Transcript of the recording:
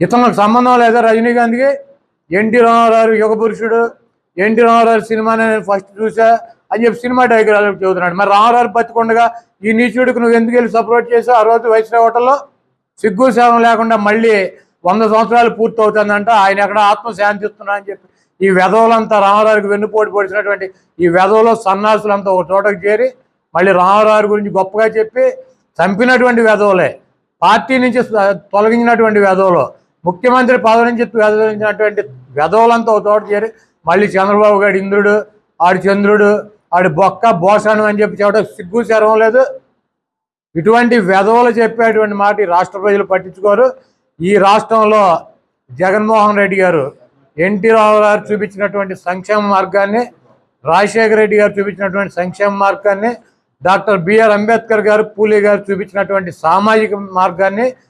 ఇతనికి సంబంధం లేదా రజనీకాంత్కి ఎన్టీ రామారావు యుగ పురుషుడు ఎన్టీ రామారావు సినిమా నేను ఫస్ట్ చూసా అని చెప్పి సినిమా డైగ్రాఫ్ చదువుతున్నాడు మరి రామారావు బతికుండగా ఈ నీచుడికి నువ్వు ఎందుకు వెళ్ళి సపోర్ట్ చేసావు? ఆ రోజు వైస్రాయ్ హోటల్లో సిగ్గు సేవం లేకుండా మళ్ళీ వంద సంవత్సరాలు పూర్తి అవుతుందంట ఆయన ఎక్కడ ఆత్మ శాంతిస్తున్నా అని చెప్పి ఈ వెధవులంతా రామారావుకి వెన్నుపోటు పొడిచినటువంటి ఈ వెధవులో సన్నాసులంతా ఒక చోటకు చేరి మళ్ళీ రామారావు గురించి గొప్పగా చెప్పి చంపినటువంటి వెధవులే. పార్టీ నుంచి తొలగించినటువంటి వెధవులు. ముఖ్యమంత్రి పదవి నుంచి వెదవించినటువంటి వెధవులంతా ఒక చోట చేరి మళ్ళీ చంద్రబాబు గారి ఇంద్రుడు ఆడు చంద్రుడు ఆడు బొక్క బోసాను అని చెప్పి చెప్పడం సిగ్గు శరం లేదు. ఇటువంటి వెధవలు చెప్పేటువంటి మాట రాష్ట్ర ప్రజలు పట్టించుకోరు. ఈ రాష్ట్రంలో జగన్మోహన్ రెడ్డి గారు ఎన్టీ రావు గారు చూపించినటువంటి సంక్షేమ మార్గాన్ని రాజశేఖర రెడ్డి గారు చూపించినటువంటి సంక్షేమ మార్గాన్ని డాక్టర్ బిఆర్ అంబేద్కర్ గారు పూలే గారు చూపించినటువంటి సామాజిక మార్గాన్ని